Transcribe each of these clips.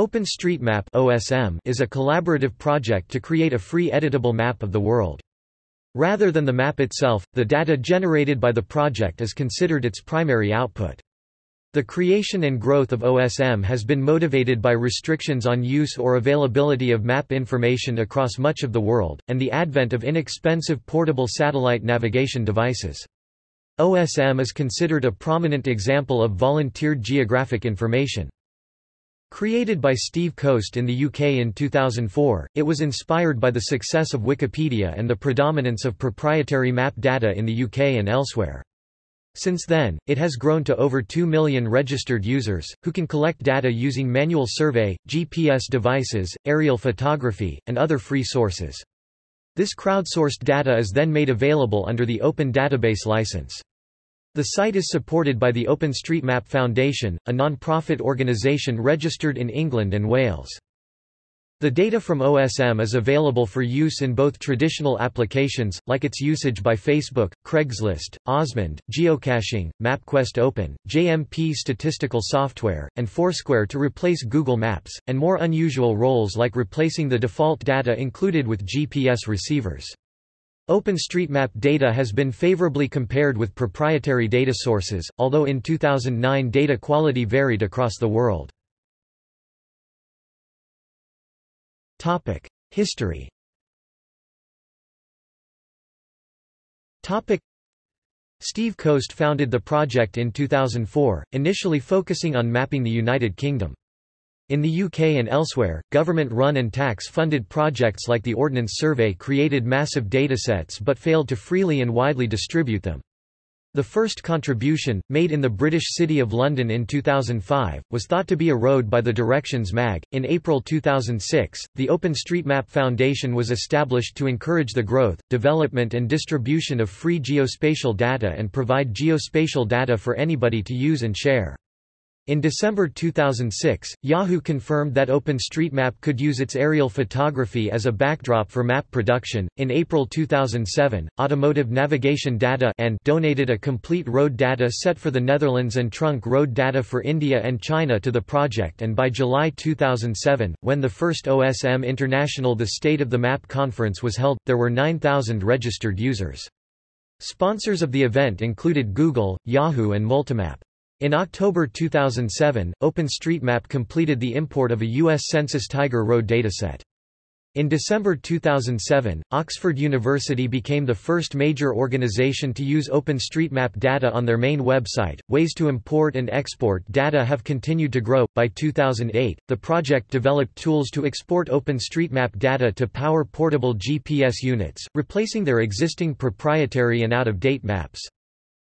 OpenStreetMap (OSM) is a collaborative project to create a free editable map of the world. Rather than the map itself, the data generated by the project is considered its primary output. The creation and growth of OSM has been motivated by restrictions on use or availability of map information across much of the world, and the advent of inexpensive portable satellite navigation devices. OSM is considered a prominent example of volunteered geographic information. Created by Steve Coast in the UK in 2004, it was inspired by the success of Wikipedia and the predominance of proprietary map data in the UK and elsewhere. Since then, it has grown to over 2 million registered users, who can collect data using manual survey, GPS devices, aerial photography, and other free sources. This crowdsourced data is then made available under the Open Database license. The site is supported by the OpenStreetMap Foundation, a non-profit organisation registered in England and Wales. The data from OSM is available for use in both traditional applications, like its usage by Facebook, Craigslist, OsmAnd, geocaching, MapQuest Open, JMP statistical software, and Foursquare to replace Google Maps, and more unusual roles like replacing the default data included with GPS receivers. OpenStreetMap data has been favorably compared with proprietary data sources, although in 2009 data quality varied across the world. History Steve Coast founded the project in 2004, initially focusing on mapping the United Kingdom. In the UK and elsewhere, government-run and tax-funded projects like the Ordnance Survey created massive datasets but failed to freely and widely distribute them. The first contribution, made in the British city of London in 2005, was thought to be a road by the Directions mag. In April 2006, the OpenStreetMap Foundation was established to encourage the growth, development and distribution of free geospatial data and provide geospatial data for anybody to use and share. In December 2006, Yahoo confirmed that OpenStreetMap could use its aerial photography as a backdrop for map production. In April 2007, Automotive Navigation Data and donated a complete road data set for the Netherlands and trunk road data for India and China to the project and by July 2007, when the first OSM International The State of the Map conference was held, there were 9,000 registered users. Sponsors of the event included Google, Yahoo and Multimap. In October 2007, OpenStreetMap completed the import of a U.S. Census Tiger Road dataset. In December 2007, Oxford University became the first major organization to use OpenStreetMap data on their main website. Ways to import and export data have continued to grow. By 2008, the project developed tools to export OpenStreetMap data to power portable GPS units, replacing their existing proprietary and out-of-date maps.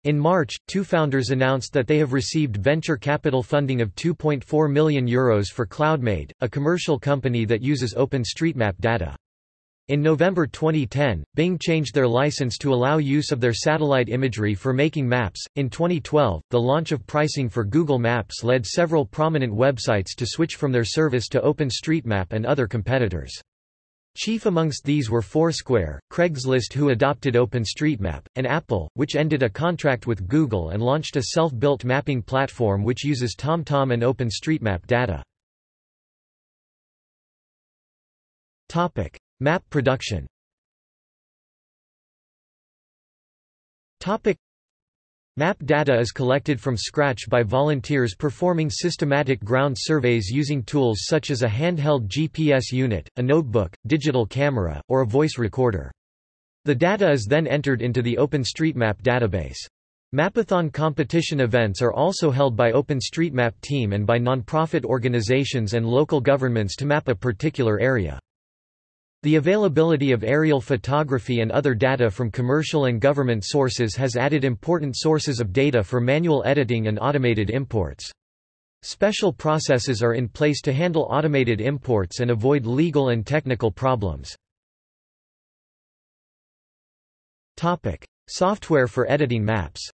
In March, two founders announced that they have received venture capital funding of €2.4 million Euros for CloudMade, a commercial company that uses OpenStreetMap data. In November 2010, Bing changed their license to allow use of their satellite imagery for making maps. In 2012, the launch of pricing for Google Maps led several prominent websites to switch from their service to OpenStreetMap and other competitors. Chief amongst these were Foursquare, Craigslist who adopted OpenStreetMap, and Apple, which ended a contract with Google and launched a self-built mapping platform which uses TomTom and OpenStreetMap data. Topic: Map production. Topic: Map data is collected from scratch by volunteers performing systematic ground surveys using tools such as a handheld GPS unit, a notebook, digital camera, or a voice recorder. The data is then entered into the OpenStreetMap database. Mapathon competition events are also held by OpenStreetMap team and by non-profit organizations and local governments to map a particular area. The availability of aerial photography and other data from commercial and government sources has added important sources of data for manual editing and automated imports. Special processes are in place to handle automated imports and avoid legal and technical problems. Topic: Software for editing maps.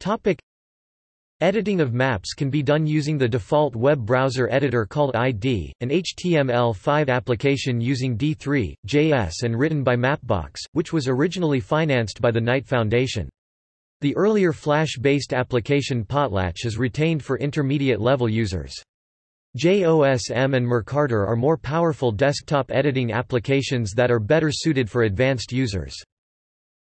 Topic: Editing of maps can be done using the default web browser editor called ID, an HTML5 application using D3, JS and written by Mapbox, which was originally financed by the Knight Foundation. The earlier Flash-based application Potlatch is retained for intermediate-level users. JOSM and Merkaartor are more powerful desktop editing applications that are better suited for advanced users.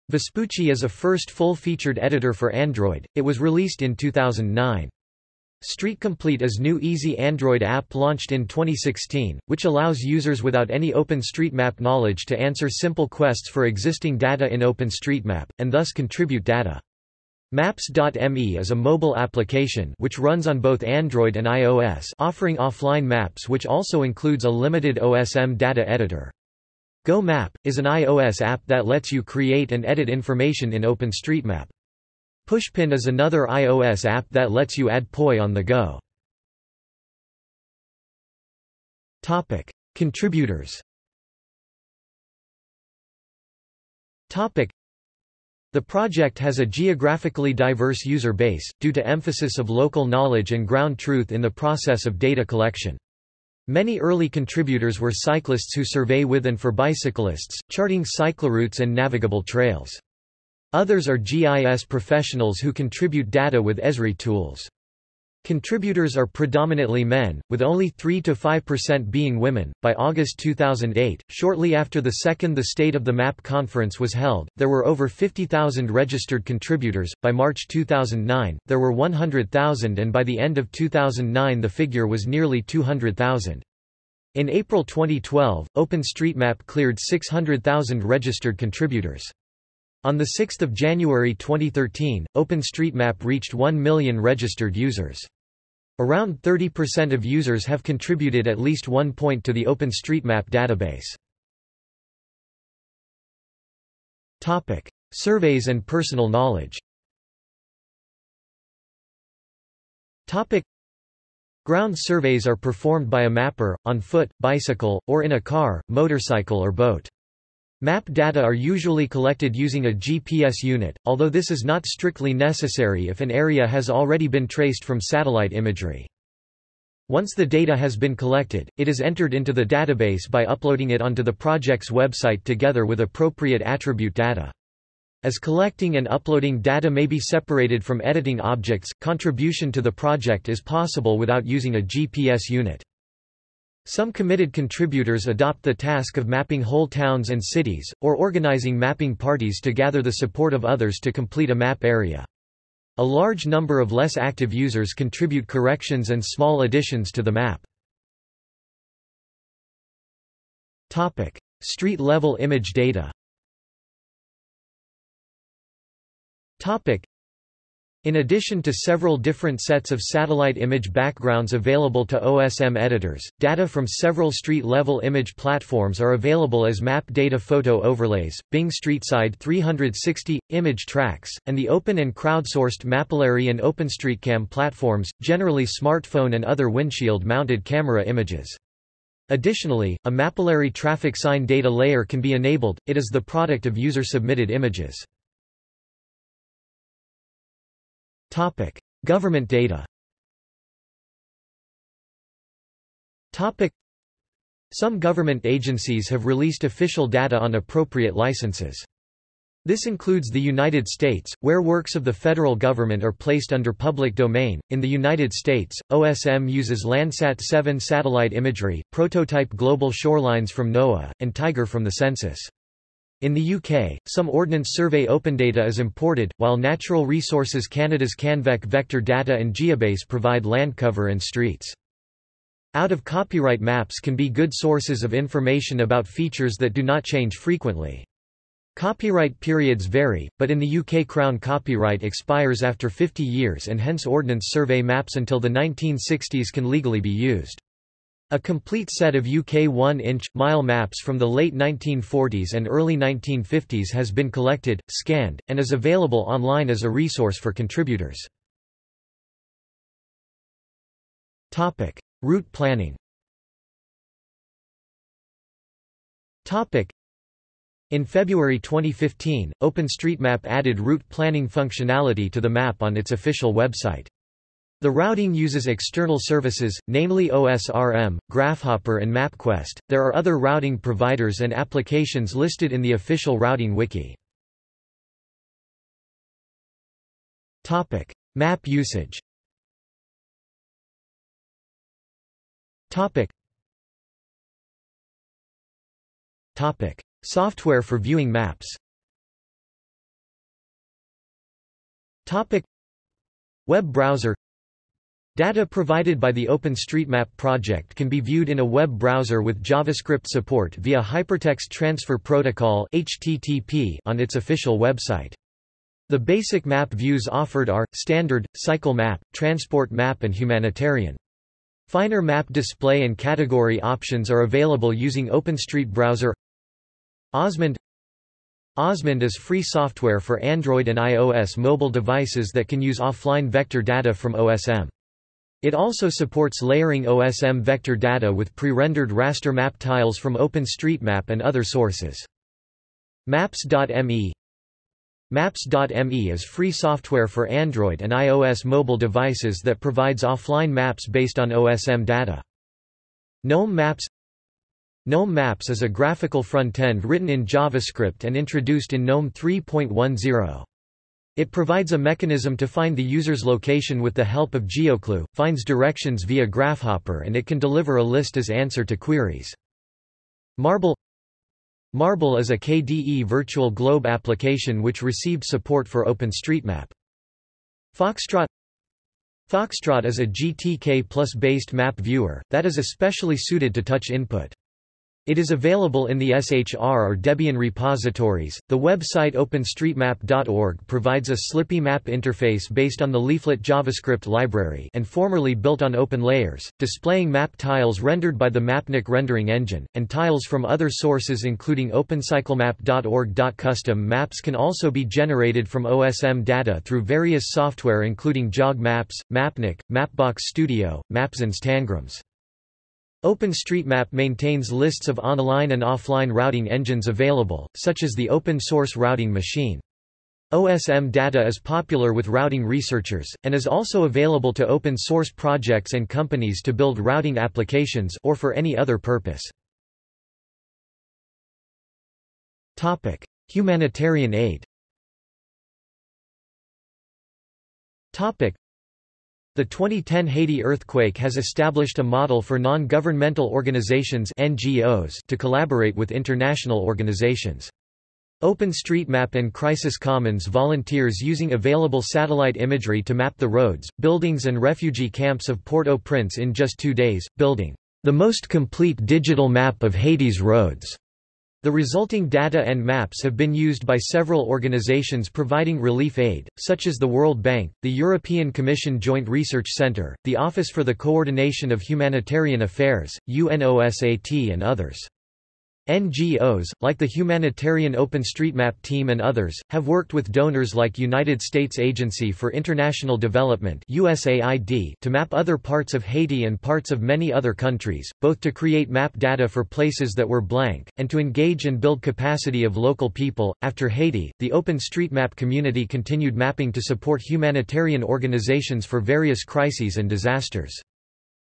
Vespucci is a first full-featured editor for Android, it was released in 2009. Street Complete is new easy Android app launched in 2016, which allows users without any OpenStreetMap knowledge to answer simple quests for existing data in OpenStreetMap, and thus contribute data. Maps.me is a mobile application which runs on both Android and iOS offering offline maps which also includes a limited OSM data editor. Go Map, is an iOS app that lets you create and edit information in OpenStreetMap. Pushpin is another iOS app that lets you add POI on the go. Topic. Contributors Topic. The project has a geographically diverse user base, due to emphasis of local knowledge and ground truth in the process of data collection. Many early contributors were cyclists who survey with and for bicyclists, charting cycloroutes and navigable trails. Others are GIS professionals who contribute data with Esri tools. Contributors are predominantly men, with only 3–5% being women. By August 2008, shortly after the second The State of the Map conference was held, there were over 50,000 registered contributors. By March 2009, there were 100,000 and by the end of 2009 the figure was nearly 200,000. In April 2012, OpenStreetMap cleared 600,000 registered contributors. On 6 January 2013, OpenStreetMap reached 1 million registered users. Around 30% of users have contributed at least one point to the OpenStreetMap database. Topic: Surveys and personal knowledge. Topic: Ground surveys are performed by a mapper, on foot, bicycle, or in a car, motorcycle or boat. Map data are usually collected using a GPS unit, although this is not strictly necessary if an area has already been traced from satellite imagery. Once the data has been collected, it is entered into the database by uploading it onto the project's website together with appropriate attribute data. As collecting and uploading data may be separated from editing objects, contribution to the project is possible without using a GPS unit. Some committed contributors adopt the task of mapping whole towns and cities, or organizing mapping parties to gather the support of others to complete a map area. A large number of less active users contribute corrections and small additions to the map. Street-level image data in addition to several different sets of satellite image backgrounds available to OSM editors, data from several street-level image platforms are available as map data photo overlays, Bing StreetSide 360, image tracks, and the open and crowdsourced Mapillary and OpenStreetCam platforms, generally smartphone and other windshield-mounted camera images. Additionally, a Mapillary traffic sign data layer can be enabled, it is the product of user-submitted images. Topic: Government data. Topic: Some government agencies have released official data on appropriate licenses. This includes the United States, where works of the federal government are placed under public domain. In the United States, OSM uses Landsat 7 satellite imagery, prototype global shorelines from NOAA, and Tiger from the census. In the UK, some Ordnance Survey OpenData is imported, while Natural Resources Canada's CanVec vector data and Geobase provide land cover and streets. Out-of-copyright maps can be good sources of information about features that do not change frequently. Copyright periods vary, but in the UK Crown copyright expires after 50 years and hence Ordnance Survey maps until the 1960s can legally be used. A complete set of UK 1-inch, mile maps from the late 1940s and early 1950s has been collected, scanned, and is available online as a resource for contributors. Route planning In February 2015, OpenStreetMap added route planning functionality to the map on its official website. The routing uses external services, namely OSRM, GraphHopper and MapQuest. There are other routing providers and applications listed in the official routing wiki. Topic: Map usage. Topic. Topic: Software for viewing maps. Topic: Web browser Data provided by the OpenStreetMap project can be viewed in a web browser with JavaScript support via Hypertext Transfer Protocol (HTTP) on its official website. The basic map views offered are, Standard, Cycle Map, Transport Map and Humanitarian. Finer map display and category options are available using OpenStreet Browser OsmAnd OsmAnd is free software for Android and iOS mobile devices that can use offline vector data from OSM. It also supports layering OSM vector data with pre-rendered raster map tiles from OpenStreetMap and other sources. Maps.me Maps.me is free software for Android and iOS mobile devices that provides offline maps based on OSM data. GNOME Maps GNOME Maps is a graphical front-end written in JavaScript and introduced in GNOME 3.10. It provides a mechanism to find the user's location with the help of GeoClue, finds directions via Graphhopper and it can deliver a list as answer to queries. Marble Marble is a KDE virtual globe application which received support for OpenStreetMap. Foxtrot Foxtrot is a GTK plus based map viewer, that is especially suited to touch input. It is available in the SHR or Debian repositories. The website openstreetmap.org provides a Slippy map interface based on the Leaflet JavaScript library and formerly built on OpenLayers, displaying map tiles rendered by the Mapnik rendering engine, and tiles from other sources including opencyclemap.org. Custom maps can also be generated from OSM data through various software including Jawg Maps, Mapnik, Mapbox Studio, Maps and Tangrams. OpenStreetMap maintains lists of online and offline routing engines available, such as the open-source routing machine. OSM data is popular with routing researchers, and is also available to open-source projects and companies to build routing applications or for any other purpose. Topic: Humanitarian aid. Topic: the 2010 Haiti earthquake has established a model for non-governmental organizations NGOs to collaborate with international organizations. OpenStreetMap and Crisis Commons volunteers using available satellite imagery to map the roads, buildings and refugee camps of Port-au-Prince in just two days, building the most complete digital map of Haiti's roads. The resulting data and maps have been used by several organizations providing relief aid, such as the World Bank, the European Commission Joint Research Centre, the Office for the Coordination of Humanitarian Affairs, UNOSAT and others. NGOs, like the humanitarian OpenStreetMap team and others, have worked with donors like United States Agency for International Development USAID to map other parts of Haiti and parts of many other countries, both to create map data for places that were blank, and to engage and build capacity of local people. After Haiti, the OpenStreetMap community continued mapping to support humanitarian organizations for various crises and disasters.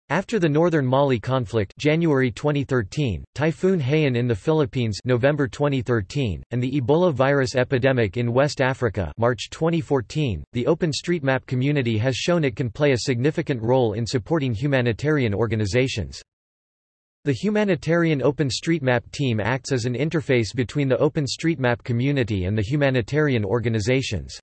After the northern Mali conflict January 2013, Typhoon Haiyan in the Philippines November 2013, and the Ebola virus epidemic in West Africa March 2014, the OpenStreetMap community has shown it can play a significant role in supporting humanitarian organizations. The humanitarian OpenStreetMap team acts as an interface between the OpenStreetMap community and the humanitarian organizations.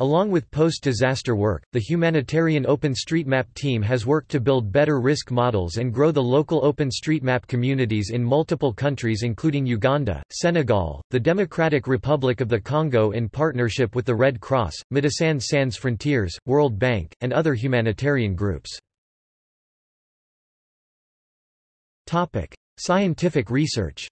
Along with post-disaster work, the humanitarian OpenStreetMap team has worked to build better risk models and grow the local OpenStreetMap communities in multiple countries including Uganda, Senegal, the Democratic Republic of the Congo in partnership with the Red Cross, Médecins Sans Frontières, World Bank, and other humanitarian groups. Topic: Scientific research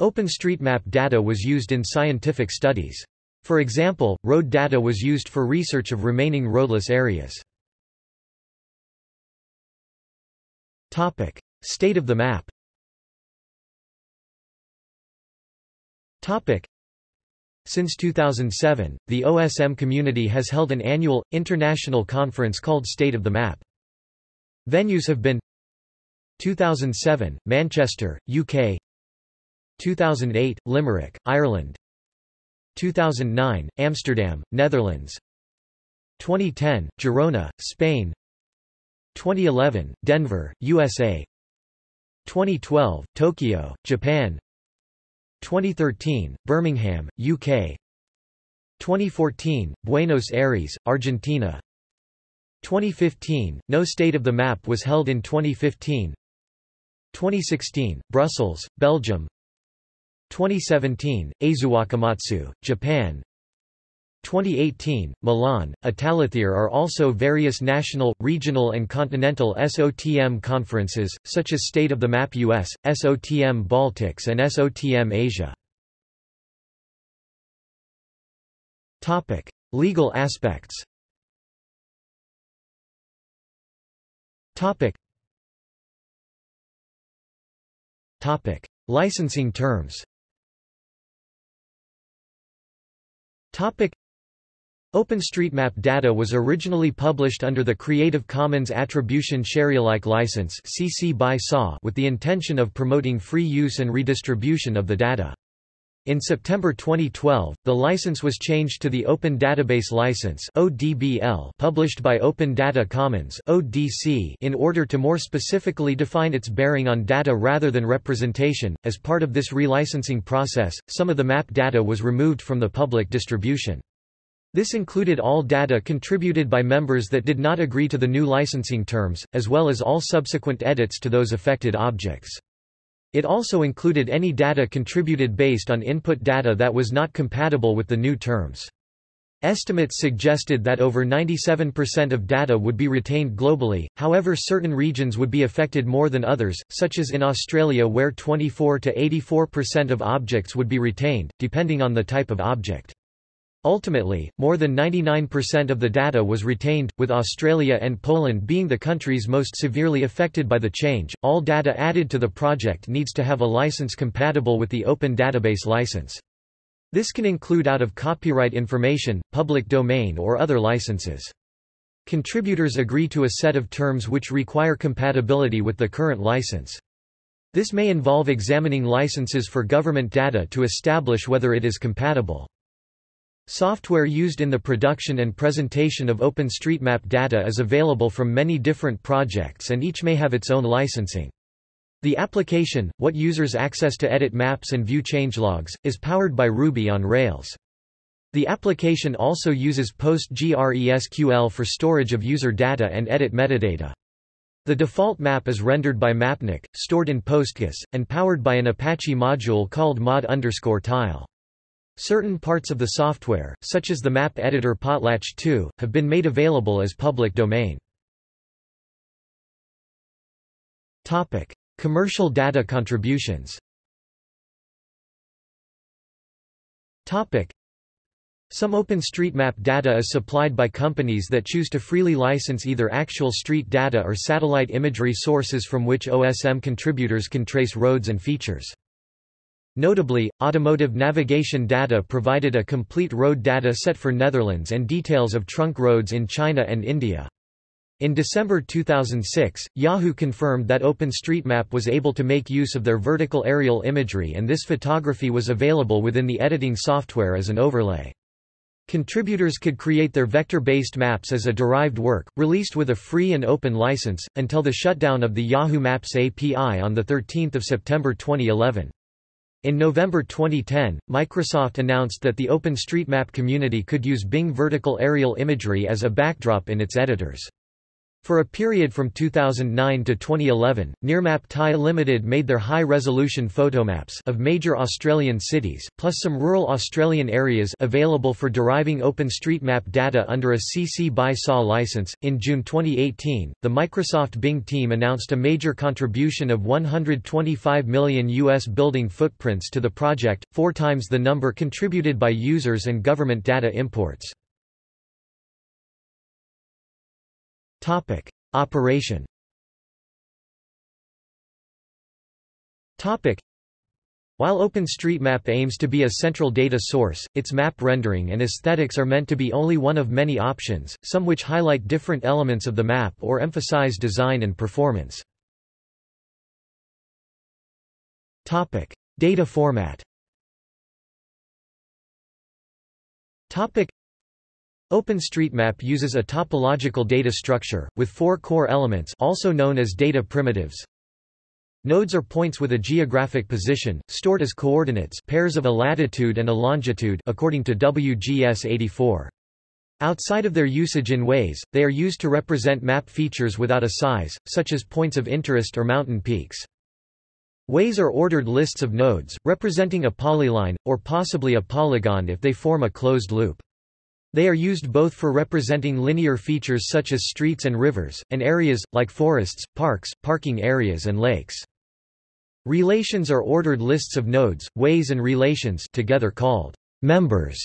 OpenStreetMap data was used in scientific studies. For example, road data was used for research of remaining roadless areas. Topic: State of the map. Topic: Since 2007, the OSM community has held an annual, international conference called State of the Map. Venues have been 2007, Manchester, UK 2008, Limerick, Ireland. 2009, Amsterdam, Netherlands. 2010, Girona, Spain. 2011, Denver, USA 2012, Tokyo, Japan. 2013, Birmingham, UK 2014, Buenos Aires, Argentina. 2015, no state of the map was held in 2015 2016, Brussels, Belgium 2017, Aizuwakamatsu, Japan. 2018, Milan, Italithir are also various national, regional and continental SOTM conferences, such as State of the Map US, SOTM Baltics and SOTM Asia. Legal aspects. Licensing terms OpenStreetMap data was originally published under the Creative Commons Attribution Sharealike license (CC by SA) with the intention of promoting free use and redistribution of the data. In September 2012, the license was changed to the Open Database License (ODBL) published by Open Data Commons (ODC) in order to more specifically define its bearing on data rather than representation. As part of this relicensing process, some of the map data was removed from the public distribution. This included all data contributed by members that did not agree to the new licensing terms, as well as all subsequent edits to those affected objects. It also included any data contributed based on input data that was not compatible with the new terms. Estimates suggested that over 97% of data would be retained globally, however certain regions would be affected more than others, such as in Australia where 24 to 84% of objects would be retained, depending on the type of object. Ultimately, more than 99% of the data was retained, with Australia and Poland being the countries most severely affected by the change. All data added to the project needs to have a license compatible with the Open Database license. This can include out of copyright information, public domain or other licenses. Contributors agree to a set of terms which require compatibility with the current license. This may involve examining licenses for government data to establish whether it is compatible. Software used in the production and presentation of OpenStreetMap data is available from many different projects and each may have its own licensing. The application, what users access to edit maps and view changelogs, is powered by Ruby on Rails. The application also uses PostgreSQL for storage of user data and edit metadata. The default map is rendered by Mapnik, stored in PostGIS, and powered by an Apache module called mod_tile. Certain parts of the software, such as the map editor Potlatch2, have been made available as public domain. Topic: Commercial data contributions. Topic: Some OpenStreetMap data is supplied by companies that choose to freely license either actual street data or satellite imagery sources from which OSM contributors can trace roads and features. Notably, automotive navigation data provided a complete road data set for Netherlands and details of trunk roads in China and India. In December 2006, Yahoo confirmed that OpenStreetMap was able to make use of their vertical aerial imagery and this photography was available within the editing software as an overlay. Contributors could create their vector-based maps as a derived work, released with a free and open license, until the shutdown of the Yahoo Maps API on 13 September 2011. In November 2010, Microsoft announced that the OpenStreetMap community could use Bing vertical aerial imagery as a backdrop in its editors. For a period from 2009 to 2011, Nearmap Thai Limited made their high-resolution photomaps of major Australian cities, plus some rural Australian areas available for deriving OpenStreetMap data under a CC by SA license. In June 2018, the Microsoft Bing team announced a major contribution of 125 million US building footprints to the project, four times the number contributed by users and government data imports. Topic: Operation. Topic: While OpenStreetMap aims to be a central data source, its map rendering and aesthetics are meant to be only one of many options, some which highlight different elements of the map or emphasize design and performance. Topic: Data format OpenStreetMap uses a topological data structure, with four core elements also known as data primitives. Nodes are points with a geographic position, stored as coordinates pairs of a latitude and a longitude according to WGS 84. Outside of their usage in Ways, they are used to represent map features without a size, such as points of interest or mountain peaks. Ways are ordered lists of nodes, representing a polyline, or possibly a polygon if they form a closed loop. They are used both for representing linear features such as streets and rivers, and areas, like forests, parks, parking areas and lakes. Relations are ordered lists of nodes, ways and relations together called members,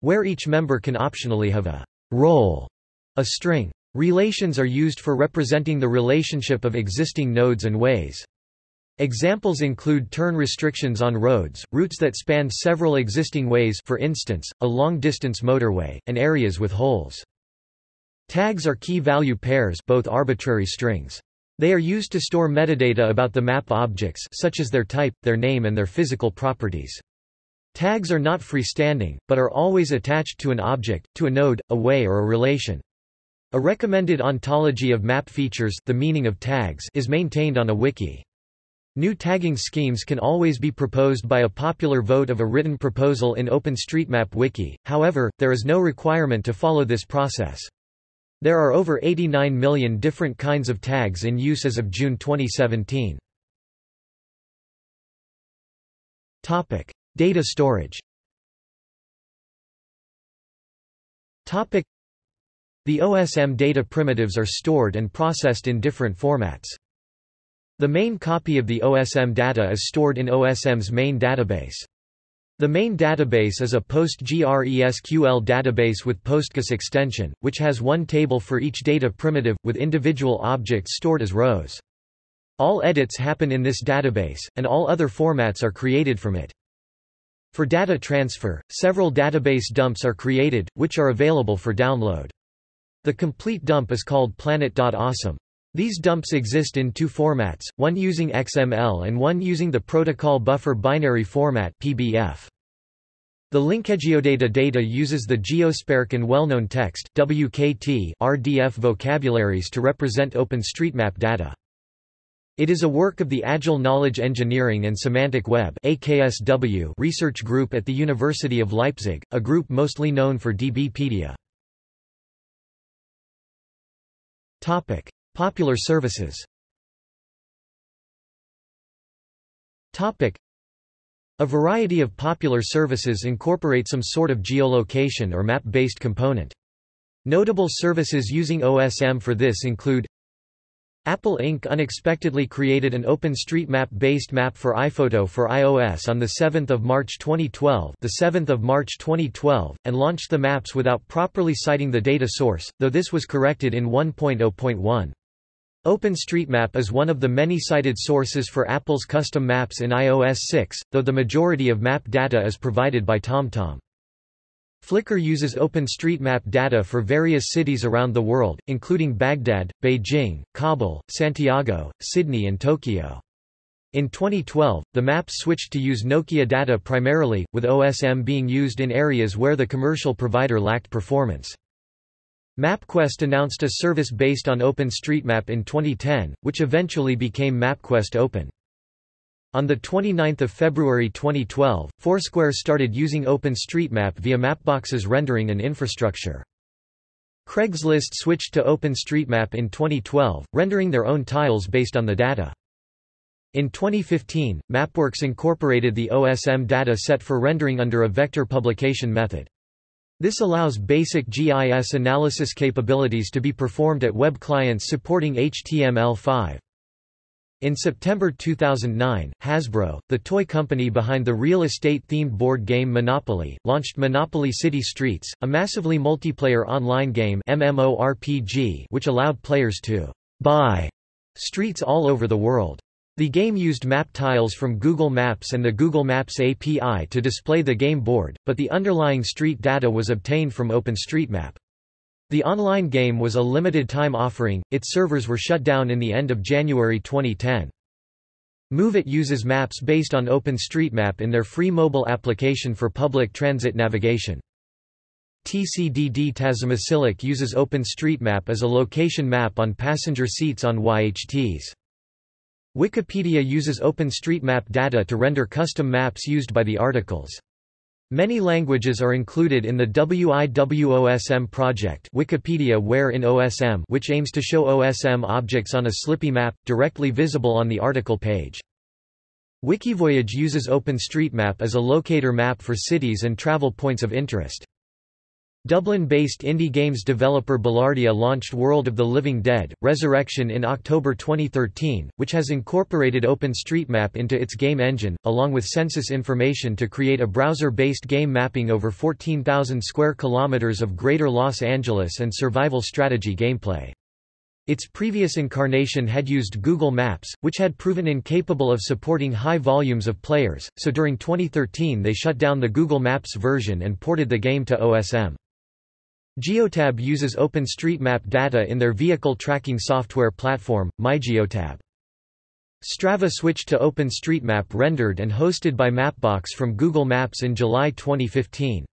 where each member can optionally have a role, a string. Relations are used for representing the relationship of existing nodes and ways. Examples include turn restrictions on roads, routes that span several existing ways for instance, a long-distance motorway, and areas with holes. Tags are key-value pairs both arbitrary strings. They are used to store metadata about the map objects such as their type, their name and their physical properties. Tags are not freestanding, but are always attached to an object, to a node, a way or a relation. A recommended ontology of map features the meaning of tags is maintained on a wiki. New tagging schemes can always be proposed by a popular vote of a written proposal in OpenStreetMap wiki, however, there is no requirement to follow this process. There are over 89 million different kinds of tags in use as of June 2017. Topic: Data storage. Topic: The OSM data primitives are stored and processed in different formats. The main copy of the OSM data is stored in OSM's main database. The main database is a PostgreSQL database with PostGIS extension, which has one table for each data primitive, with individual objects stored as rows. All edits happen in this database, and all other formats are created from it. For data transfer, several database dumps are created, which are available for download. The complete dump is called planet.osm. These dumps exist in two formats, one using XML and one using the Protocol Buffer Binary Format PBF. The LinkedGeoData data uses the GeoSPARQL well-known text WKT RDF vocabularies to represent OpenStreetMap data. It is a work of the Agile Knowledge Engineering and Semantic Web AKSW research group at the University of Leipzig, a group mostly known for DBpedia. Topic: Popular services A variety of popular services incorporate some sort of geolocation or map-based component. Notable services using OSM for this include Apple Inc. unexpectedly created an OpenStreetMap-based map for iPhoto for iOS on 7 March 2012 the 7th of March 2012, and launched the maps without properly citing the data source, though this was corrected in 1.0.1. OpenStreetMap is one of the many cited sources for Apple's custom maps in iOS 6, though the majority of map data is provided by TomTom. Flickr uses OpenStreetMap data for various cities around the world, including Baghdad, Beijing, Kabul, Santiago, Sydney and Tokyo. In 2012, the maps switched to use Nokia data primarily, with OSM being used in areas where the commercial provider lacked performance. MapQuest announced a service based on OpenStreetMap in 2010, which eventually became MapQuest Open. On 29 February 2012, Foursquare started using OpenStreetMap via Mapbox's rendering and infrastructure. Craigslist switched to OpenStreetMap in 2012, rendering their own tiles based on the data. In 2015, MapWorks incorporated the OSM data set for rendering under a vector publication method. This allows basic GIS analysis capabilities to be performed at web clients supporting HTML5. In September 2009, Hasbro, the toy company behind the real estate-themed board game Monopoly, launched Monopoly City Streets, a massively multiplayer online game MMORPG which allowed players to buy streets all over the world. The game used map tiles from Google Maps and the Google Maps API to display the game board, but the underlying street data was obtained from OpenStreetMap. The online game was a limited-time offering, its servers were shut down in the end of January 2010. Moovit uses maps based on OpenStreetMap in their free mobile application for public transit navigation. TCDD Taşımacılık uses OpenStreetMap as a location map on passenger seats on YHTs. Wikipedia uses OpenStreetMap data to render custom maps used by the articles. Many languages are included in the WIWOSM project Wikipedia Where in OSM which aims to show OSM objects on a Slippy map, directly visible on the article page. Wikivoyage uses OpenStreetMap as a locator map for cities and travel points of interest. Dublin-based indie games developer Ballardia launched World of the Living Dead, Resurrection in October 2013, which has incorporated OpenStreetMap into its game engine, along with census information to create a browser-based game mapping over 14,000 square kilometers of Greater Los Angeles and survival strategy gameplay. Its previous incarnation had used Google Maps, which had proven incapable of supporting high volumes of players, so during 2013 they shut down the Google Maps version and ported the game to OSM. Geotab uses OpenStreetMap data in their vehicle tracking software platform, MyGeotab. Strava switched to OpenStreetMap rendered and hosted by Mapbox from Google Maps in July 2015.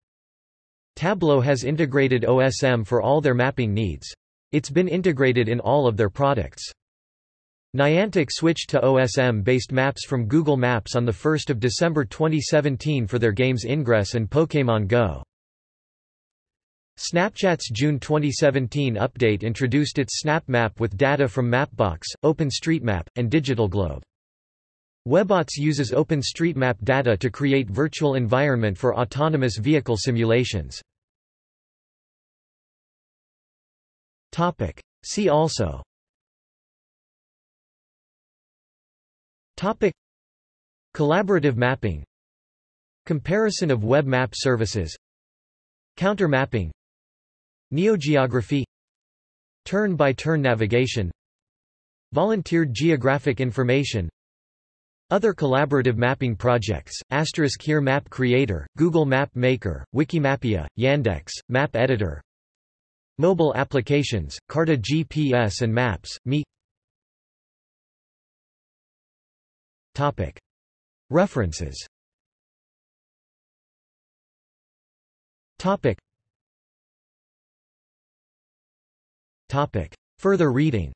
Tableau has integrated OSM for all their mapping needs. It's been integrated in all of their products. Niantic switched to OSM-based maps from Google Maps on 1 December 2017 for their games Ingress and Pokémon Go. Snapchat's June 2017 update introduced its Snap Map with data from Mapbox, OpenStreetMap, and DigitalGlobe. Webots uses OpenStreetMap data to create virtual environment for autonomous vehicle simulations. See also. Topic. Collaborative mapping. Comparison of web map services. Counter mapping Neogeography Turn-by-turn -turn navigation Volunteered geographic information Other collaborative mapping projects, Asterisk here Map Creator, Google Map Maker, Wikimapia, Yandex, Map Editor Mobile applications, Carta GPS and Maps, Me Topic. References Topic. Topic. Further reading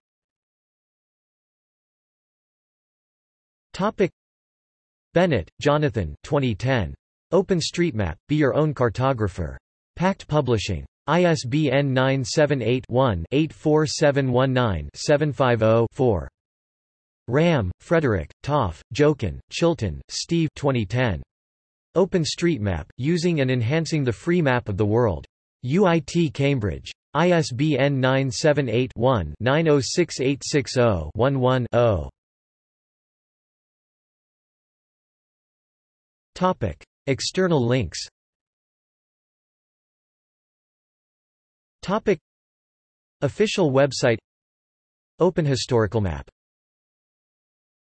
Topic. Bennett, Jonathan 2010. OpenStreetMap, Be Your Own Cartographer. Packt Publishing. ISBN 978-1-84719-750-4. Ramm, Frederick, Topf, Jochen, Chilton, Steve 2010. OpenStreetMap, Using and Enhancing the Free Map of the World. UIT Cambridge. ISBN 978-1-906860-11-0. Topic: External links. Topic Official website. Open Historical Map